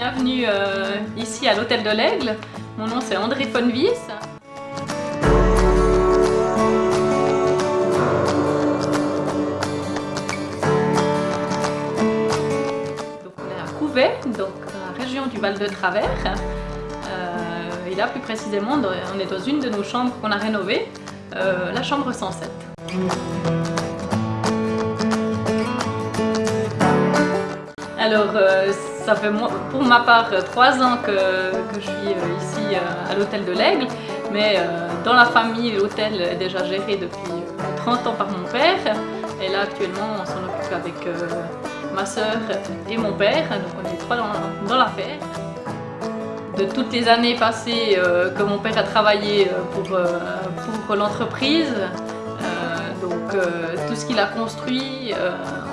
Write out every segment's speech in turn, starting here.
bienvenue euh, ici à l'Hôtel de l'Aigle. Mon nom c'est André Fonvis. Donc on est à Couvet, donc la région du Val de Travers. Euh, et là plus précisément, on est dans une de nos chambres qu'on a rénovées, euh, la chambre 107. Alors, euh, ça fait pour ma part trois ans que, je suis euh, ici euh, à l'hôtel de l'Aigle, mais dans la famille, l'hôtel est déjà géré depuis 30 ans par mon père. Et là, actuellement, on s'en occupe avec ma soeur et mon père, donc on est trois dans, l'affaire. De toutes les années passées que mon père a travaillé pour, pour l'entreprise, donc tout ce qu'il a construit,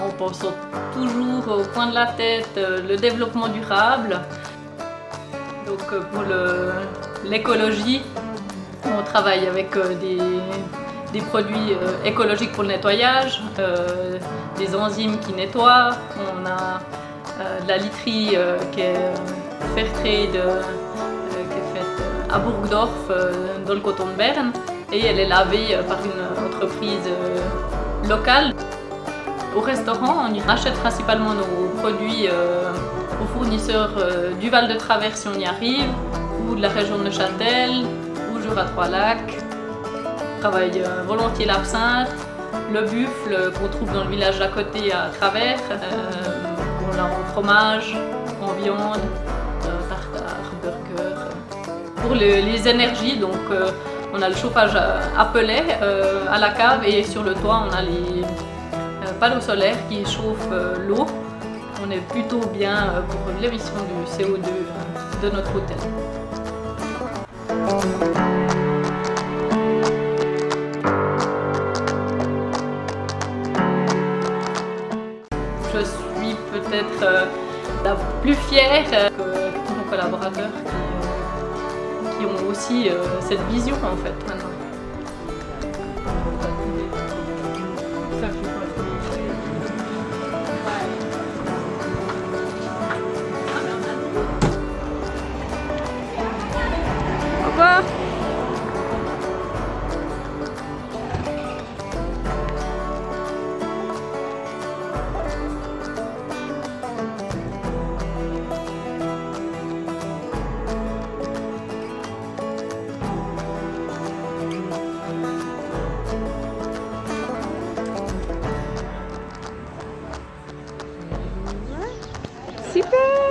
en pensant toujours au coin de la tête euh, le développement durable. Donc euh, pour l'écologie, on travaille avec euh, des, produits écologiques pour le nettoyage, des enzymes qui nettoient, on a de la literie qui est Fairtrade, qui est faite à Burgdorf, dans le coton de Berne, et elle est lavée par une entreprise locale. Au restaurant, on achète principalement nos produits euh, aux fournisseurs euh, du Val de Travers si on y arrive, ou de la région de Neuchâtel, ou Jura Trois-Lacs. On travaille euh, volontiers l'absinthe, le buffle qu'on trouve dans le village d'à côté à Travers, on l'a en fromage, en viande, tartare, burger. Pour les énergies, donc on a le chauffage à pellet à la cave et sur le toit on a les panneaux solaires qui chauffent euh, l'eau. On est plutôt bien euh, pour l'émission du CO2 euh, de notre hôtel. Je suis peut-être la plus fière que nos collaborateurs qui, ont aussi cette vision en fait maintenant. Sipa!